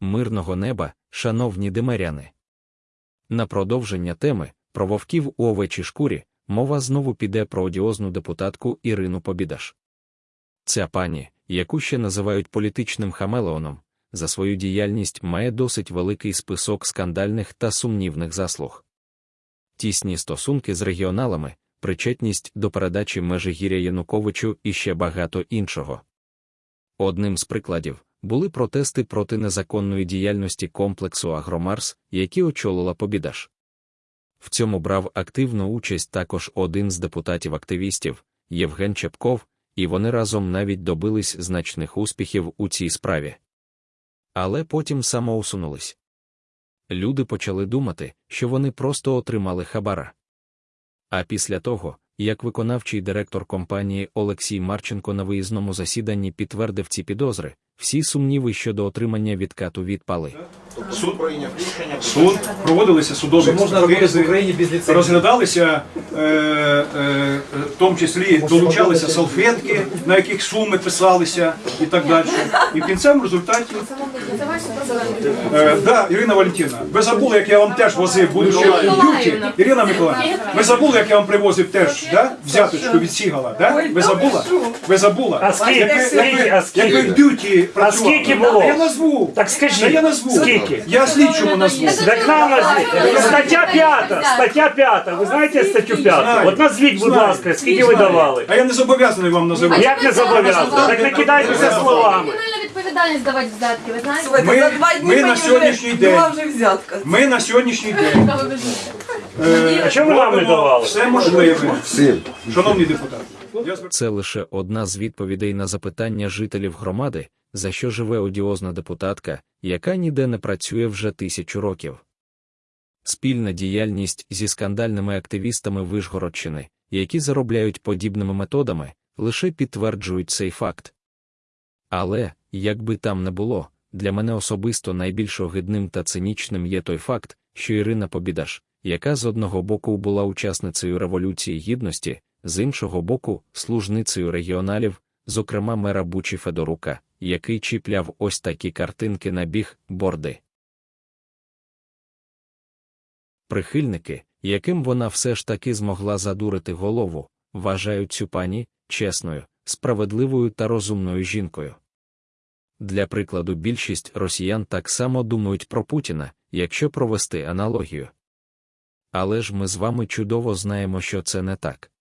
Мирного неба, шановні димаряни. На продовження теми про вовків у овечій шкурі мова знову піде про одіозну депутатку Ірину Побідаш. Ця пані, яку ще називають політичним хамелеоном, за свою діяльність має досить великий список скандальних та сумнівних заслуг. Тісні стосунки з регіоналами, причетність до передачі Межигір'я Януковичу і ще багато іншого. Одним з прикладів були протести проти незаконної діяльності комплексу Агромарс, які очолила Побідаш. В цьому брав активну участь також один з депутатів-активістів Євген Чепков, і вони разом навіть добились значних успіхів у цій справі. Але потім самоусунулись. Люди почали думати, що вони просто отримали хабара. А після того, як виконавчий директор компанії Олексій Марченко на виїзному засіданні підтвердив ці підозри, всі сумніви щодо отримання відкату відпали. Суд прийняв рішення. Суд проводилися судові можна робити в експертизи, Україні без ліцензії? розглядалися, е, е, в тому числі долучалися салфетки, на яких суми писалися і так далі. І в кінцевому результаті, е, да, Ірина Валентина, ви забули, як я вам теж возив, будучи в БЮТі. Ірина Миколаївна, ви забули, як я вам привозив теж, да? взяточку від Сігала, да? Ви забула? Ви забула? Як ви- як ви- Як ви в БЮТі працювали? скільки було? Я назву. Так скажіть, я назву. скільки? Я слідчому назву. Так нам назвіть. Стаття 5, стаття 5. Ви знаєте статтю 5? Знаю. От назвіть, будь Знаю. ласка, скільки ви давали? А я не зобов'язаний вам називати. Як не зобов'язаний? Так не кидайтеся словами. Кримінальна відповідальність давати взятки, ви знаєте? Ми- за два дні ми мені на вже сьогоднішній день- була вже взятка. Ми на сьогоднішній день ви е, А чому ви нам не робимо давали? все можливе. Шановні депутати, я Це лише одна з відповідей на запитання жителів громади, за що живе одіозна депутатка, яка ніде не працює вже тисячу років. Спільна діяльність зі скандальними активістами Вишгородщини, які заробляють подібними методами, лише підтверджують цей факт. Але, як би там не було, для мене особисто найбільш огидним та цинічним є той факт, що Ірина Побідаш, яка з одного боку була учасницею Революції Гідності, з іншого боку, служницею регіоналів, зокрема мера Бучі Федорука, який чіпляв ось такі картинки на біг борди. Прихильники, яким вона все ж таки змогла задурити голову, вважають цю пані чесною, справедливою та розумною жінкою. Для прикладу, більшість росіян так само думають про Путіна, якщо провести аналогію. Але ж ми з вами чудово знаємо, що це не так.